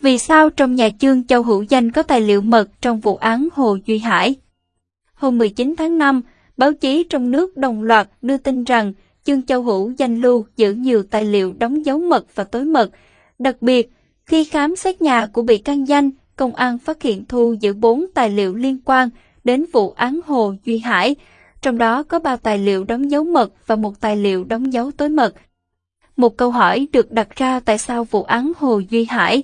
Vì sao trong nhà chương Châu Hữu Danh có tài liệu mật trong vụ án Hồ Duy Hải? Hôm 19 tháng 5, báo chí trong nước đồng loạt đưa tin rằng chương Châu Hữu Danh lưu giữ nhiều tài liệu đóng dấu mật và tối mật. Đặc biệt, khi khám xét nhà của bị can Danh, công an phát hiện thu giữ 4 tài liệu liên quan đến vụ án Hồ Duy Hải, trong đó có 3 tài liệu đóng dấu mật và một tài liệu đóng dấu tối mật. Một câu hỏi được đặt ra tại sao vụ án Hồ Duy Hải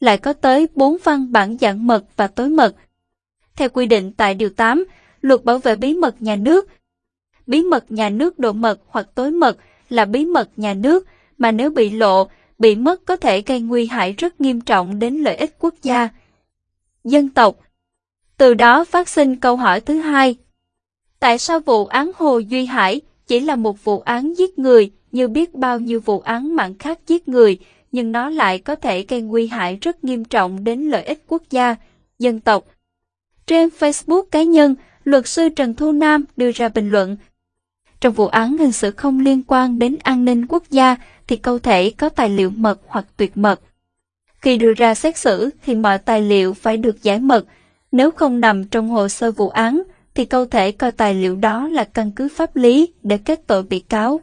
lại có tới 4 văn bản dạng mật và tối mật. Theo quy định tại Điều 8, Luật Bảo vệ bí mật nhà nước, bí mật nhà nước độ mật hoặc tối mật là bí mật nhà nước mà nếu bị lộ, bị mất có thể gây nguy hại rất nghiêm trọng đến lợi ích quốc gia, dân tộc. Từ đó phát sinh câu hỏi thứ hai. Tại sao vụ án Hồ Duy Hải chỉ là một vụ án giết người như biết bao nhiêu vụ án mạng khác giết người, nhưng nó lại có thể gây nguy hại rất nghiêm trọng đến lợi ích quốc gia, dân tộc. Trên Facebook cá nhân, luật sư Trần Thu Nam đưa ra bình luận. Trong vụ án hình sự không liên quan đến an ninh quốc gia thì câu thể có tài liệu mật hoặc tuyệt mật. Khi đưa ra xét xử thì mọi tài liệu phải được giải mật. Nếu không nằm trong hồ sơ vụ án thì câu thể coi tài liệu đó là căn cứ pháp lý để kết tội bị cáo.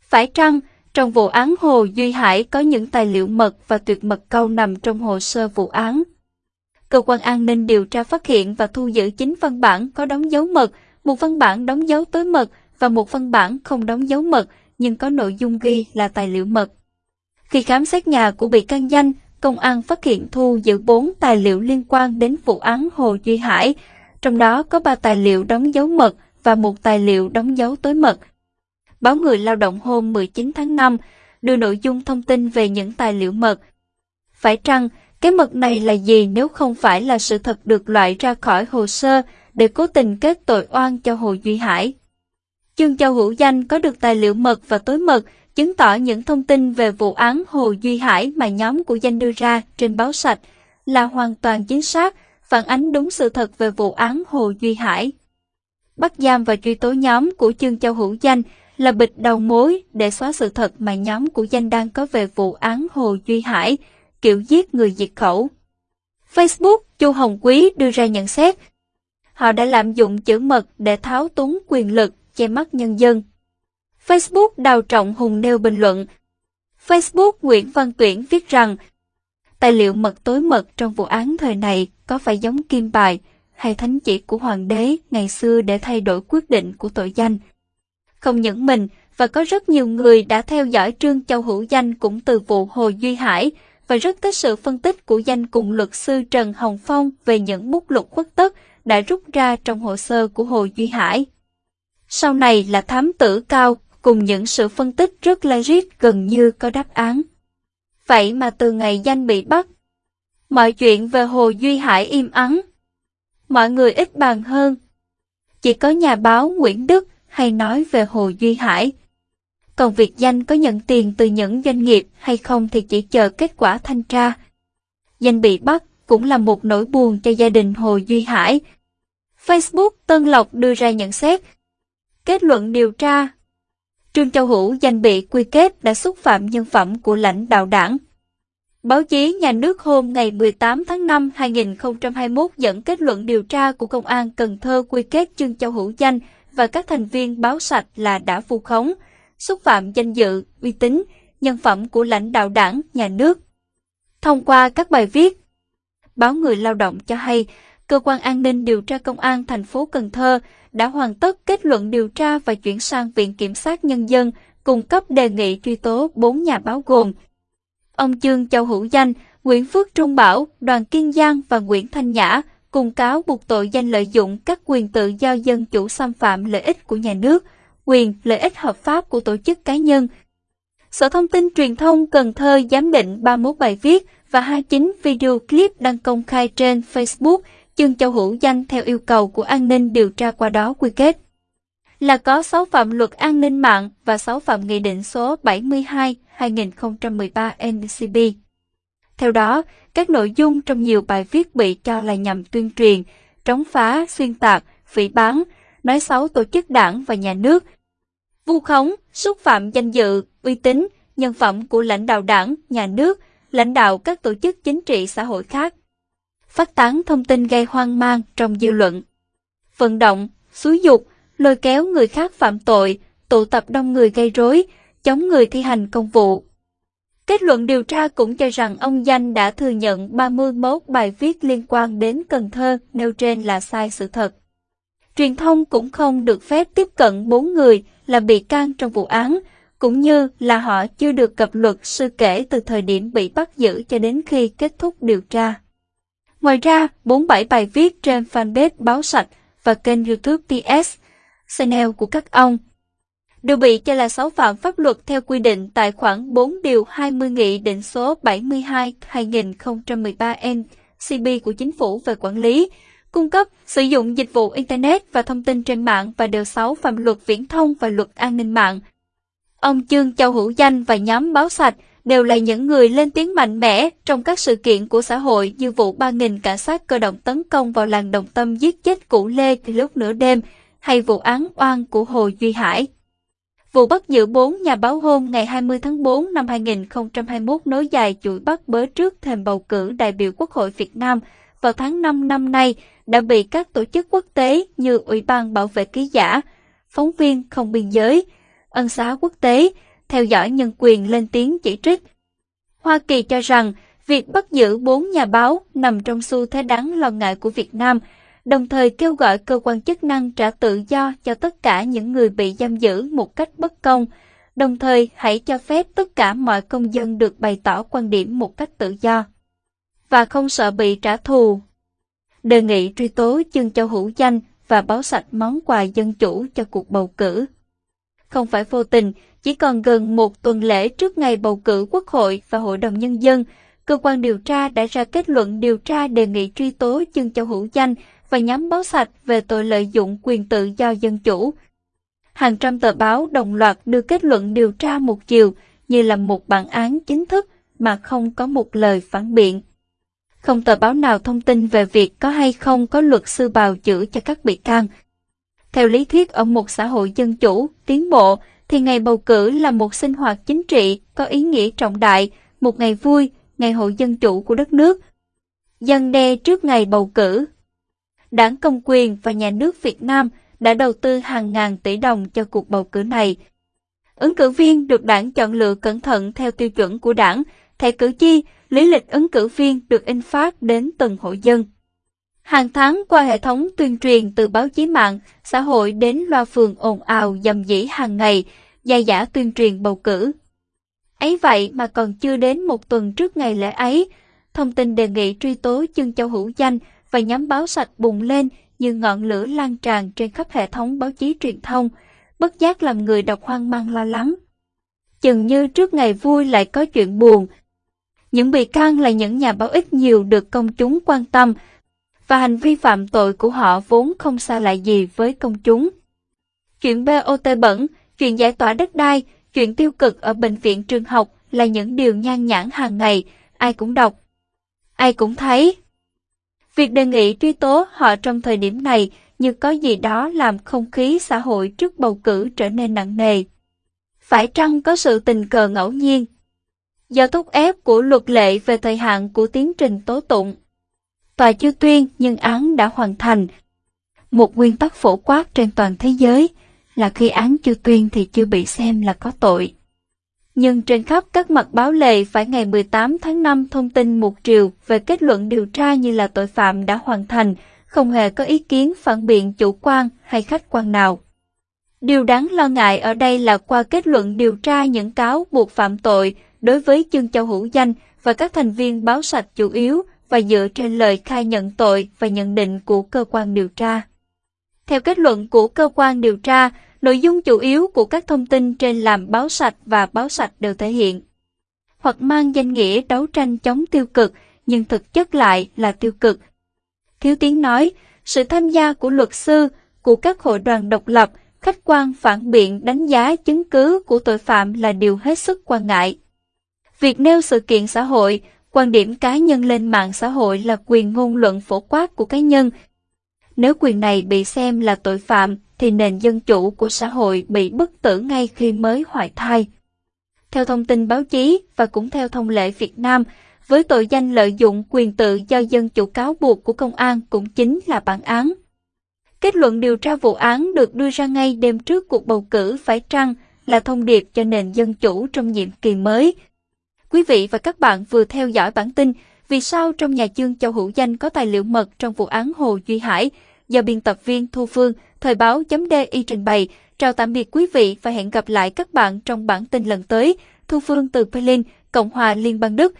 Phải chăng trong vụ án Hồ Duy Hải có những tài liệu mật và tuyệt mật câu nằm trong hồ sơ vụ án. Cơ quan an ninh điều tra phát hiện và thu giữ 9 văn bản có đóng dấu mật, một văn bản đóng dấu tối mật và một văn bản không đóng dấu mật nhưng có nội dung ghi là tài liệu mật. Khi khám xét nhà của bị can danh, công an phát hiện thu giữ 4 tài liệu liên quan đến vụ án Hồ Duy Hải, trong đó có 3 tài liệu đóng dấu mật và một tài liệu đóng dấu tối mật báo Người Lao động hôm 19 tháng 5 đưa nội dung thông tin về những tài liệu mật. Phải chăng, cái mật này là gì nếu không phải là sự thật được loại ra khỏi hồ sơ để cố tình kết tội oan cho Hồ Duy Hải? Chương Châu Hữu Danh có được tài liệu mật và tối mật, chứng tỏ những thông tin về vụ án Hồ Duy Hải mà nhóm của Danh đưa ra trên báo sạch là hoàn toàn chính xác, phản ánh đúng sự thật về vụ án Hồ Duy Hải. Bắt giam và truy tố nhóm của Chương Châu Hữu Danh là bịch đầu mối để xóa sự thật mà nhóm của danh đang có về vụ án Hồ Duy Hải, kiểu giết người diệt khẩu. Facebook, Chu Hồng Quý đưa ra nhận xét. Họ đã lạm dụng chữ mật để tháo túng quyền lực, che mắt nhân dân. Facebook Đào Trọng Hùng nêu bình luận. Facebook Nguyễn Văn Tuyển viết rằng, tài liệu mật tối mật trong vụ án thời này có phải giống kim bài hay thánh chỉ của hoàng đế ngày xưa để thay đổi quyết định của tội danh. Không những mình, và có rất nhiều người đã theo dõi Trương Châu Hữu Danh cũng từ vụ Hồ Duy Hải và rất thích sự phân tích của danh cùng luật sư Trần Hồng Phong về những bút lục khuất tất đã rút ra trong hồ sơ của Hồ Duy Hải. Sau này là thám tử cao cùng những sự phân tích rất logic gần như có đáp án. Vậy mà từ ngày danh bị bắt, mọi chuyện về Hồ Duy Hải im ắng. Mọi người ít bàn hơn. Chỉ có nhà báo Nguyễn Đức hay nói về Hồ Duy Hải. Còn việc danh có nhận tiền từ những doanh nghiệp hay không thì chỉ chờ kết quả thanh tra. Danh bị bắt cũng là một nỗi buồn cho gia đình Hồ Duy Hải. Facebook Tân Lộc đưa ra nhận xét. Kết luận điều tra Trương Châu Hữu danh bị quy kết đã xúc phạm nhân phẩm của lãnh đạo đảng. Báo chí nhà nước hôm ngày 18 tháng 5 2021 dẫn kết luận điều tra của Công an Cần Thơ quy kết Trương Châu Hữu Danh và các thành viên báo sạch là đã vu khống, xúc phạm danh dự, uy tín, nhân phẩm của lãnh đạo đảng, nhà nước. Thông qua các bài viết, báo Người Lao động cho hay, cơ quan an ninh điều tra công an thành phố Cần Thơ đã hoàn tất kết luận điều tra và chuyển sang Viện Kiểm sát Nhân dân cung cấp đề nghị truy tố bốn nhà báo gồm ông Trương Châu Hữu Danh, Nguyễn Phước Trung Bảo, Đoàn Kiên Giang và Nguyễn Thanh Nhã cùng cáo buộc tội danh lợi dụng các quyền tự do dân chủ xâm phạm lợi ích của nhà nước, quyền lợi ích hợp pháp của tổ chức cá nhân. Sở Thông tin Truyền thông Cần Thơ giám định 31 bài viết và 29 video clip đăng công khai trên Facebook chương châu hữu danh theo yêu cầu của an ninh điều tra qua đó quy kết là có 6 phạm luật an ninh mạng và 6 phạm nghị định số 72-2013 NCB. Theo đó, các nội dung trong nhiều bài viết bị cho là nhằm tuyên truyền, chống phá, xuyên tạc, phỉ bán, nói xấu tổ chức đảng và nhà nước, vu khống, xúc phạm danh dự, uy tín, nhân phẩm của lãnh đạo đảng, nhà nước, lãnh đạo các tổ chức chính trị xã hội khác. Phát tán thông tin gây hoang mang trong dư luận. Vận động, xúi dục, lôi kéo người khác phạm tội, tụ tập đông người gây rối, chống người thi hành công vụ. Kết luận điều tra cũng cho rằng ông Danh đã thừa nhận 31 bài viết liên quan đến Cần Thơ nêu trên là sai sự thật. Truyền thông cũng không được phép tiếp cận bốn người là bị can trong vụ án, cũng như là họ chưa được cập luật sư kể từ thời điểm bị bắt giữ cho đến khi kết thúc điều tra. Ngoài ra, 47 bài viết trên fanpage Báo Sạch và kênh YouTube ps channel của các ông đều bị cho là xấu phạm pháp luật theo quy định tại khoản 4 điều 20 Nghị định số 72-2013 NCB của Chính phủ về quản lý, cung cấp, sử dụng dịch vụ Internet và thông tin trên mạng và điều 6 phạm luật viễn thông và luật an ninh mạng. Ông Trương Châu Hữu Danh và nhóm báo sạch đều là những người lên tiếng mạnh mẽ trong các sự kiện của xã hội như vụ 3.000 cảnh sát cơ động tấn công vào làng Đồng Tâm giết chết cụ Lê lúc nửa đêm, hay vụ án oan của Hồ Duy Hải. Vụ bắt giữ bốn nhà báo hôm ngày 20 tháng 4 năm 2021 nối dài chuỗi bắt bớ trước thềm bầu cử đại biểu Quốc hội Việt Nam vào tháng 5 năm nay đã bị các tổ chức quốc tế như Ủy ban Bảo vệ ký giả, phóng viên không biên giới, ân xá quốc tế, theo dõi nhân quyền lên tiếng chỉ trích. Hoa Kỳ cho rằng việc bắt giữ bốn nhà báo nằm trong xu thế đáng lo ngại của Việt Nam, đồng thời kêu gọi cơ quan chức năng trả tự do cho tất cả những người bị giam giữ một cách bất công, đồng thời hãy cho phép tất cả mọi công dân được bày tỏ quan điểm một cách tự do và không sợ bị trả thù. Đề nghị truy tố chương châu hữu danh và báo sạch món quà dân chủ cho cuộc bầu cử. Không phải vô tình, chỉ còn gần một tuần lễ trước ngày bầu cử Quốc hội và Hội đồng Nhân dân, cơ quan điều tra đã ra kết luận điều tra đề nghị truy tố trương châu hữu danh và nhóm báo sạch về tội lợi dụng quyền tự do dân chủ. Hàng trăm tờ báo đồng loạt đưa kết luận điều tra một chiều như là một bản án chính thức mà không có một lời phản biện. Không tờ báo nào thông tin về việc có hay không có luật sư bào chữa cho các bị can. Theo lý thuyết ở một xã hội dân chủ, tiến bộ, thì ngày bầu cử là một sinh hoạt chính trị có ý nghĩa trọng đại, một ngày vui, ngày hội dân chủ của đất nước. Dân đe trước ngày bầu cử. Đảng Công quyền và nhà nước Việt Nam đã đầu tư hàng ngàn tỷ đồng cho cuộc bầu cử này. Ứng cử viên được đảng chọn lựa cẩn thận theo tiêu chuẩn của đảng, thẻ cử tri, lý lịch ứng cử viên được in phát đến từng hộ dân. Hàng tháng qua hệ thống tuyên truyền từ báo chí mạng, xã hội đến loa phường ồn ào dầm dĩ hàng ngày, gia giả tuyên truyền bầu cử. Ấy vậy mà còn chưa đến một tuần trước ngày lễ ấy, thông tin đề nghị truy tố chương châu hữu danh và nhóm báo sạch bùng lên như ngọn lửa lan tràn trên khắp hệ thống báo chí truyền thông, bất giác làm người đọc hoang mang lo lắng. Chừng như trước ngày vui lại có chuyện buồn. Những bị can là những nhà báo ít nhiều được công chúng quan tâm, và hành vi phạm tội của họ vốn không xa lạ gì với công chúng. Chuyện BOT bẩn, chuyện giải tỏa đất đai, chuyện tiêu cực ở bệnh viện trường học là những điều nhan nhản hàng ngày, ai cũng đọc. Ai cũng thấy. Việc đề nghị truy tố họ trong thời điểm này như có gì đó làm không khí xã hội trước bầu cử trở nên nặng nề. Phải chăng có sự tình cờ ngẫu nhiên? Do thúc ép của luật lệ về thời hạn của tiến trình tố tụng, tòa chưa tuyên nhưng án đã hoàn thành. Một nguyên tắc phổ quát trên toàn thế giới là khi án chưa tuyên thì chưa bị xem là có tội. Nhưng trên khắp các mặt báo lệ phải ngày 18 tháng 5 thông tin một triều về kết luận điều tra như là tội phạm đã hoàn thành, không hề có ý kiến phản biện chủ quan hay khách quan nào. Điều đáng lo ngại ở đây là qua kết luận điều tra những cáo buộc phạm tội đối với chương châu hữu danh và các thành viên báo sạch chủ yếu và dựa trên lời khai nhận tội và nhận định của cơ quan điều tra. Theo kết luận của cơ quan điều tra, nội dung chủ yếu của các thông tin trên làm báo sạch và báo sạch đều thể hiện hoặc mang danh nghĩa đấu tranh chống tiêu cực nhưng thực chất lại là tiêu cực. Thiếu Tiến nói, sự tham gia của luật sư, của các hội đoàn độc lập, khách quan phản biện đánh giá chứng cứ của tội phạm là điều hết sức quan ngại. Việc nêu sự kiện xã hội, quan điểm cá nhân lên mạng xã hội là quyền ngôn luận phổ quát của cá nhân. Nếu quyền này bị xem là tội phạm, thì nền dân chủ của xã hội bị bất tử ngay khi mới hoại thai. theo thông tin báo chí và cũng theo thông lệ Việt Nam, với tội danh lợi dụng quyền tự do dân chủ cáo buộc của công an cũng chính là bản án. Kết luận điều tra vụ án được đưa ra ngay đêm trước cuộc bầu cử phải trăng là thông điệp cho nền dân chủ trong nhiệm kỳ mới. Quý vị và các bạn vừa theo dõi bản tin Vì sao trong nhà chương Châu Hữu Danh có tài liệu mật trong vụ án Hồ Duy Hải do biên tập viên Thu Phương, Thời báo chấm DI trình bày. Chào tạm biệt quý vị và hẹn gặp lại các bạn trong bản tin lần tới. Thu Phương từ Berlin, Cộng hòa Liên bang Đức.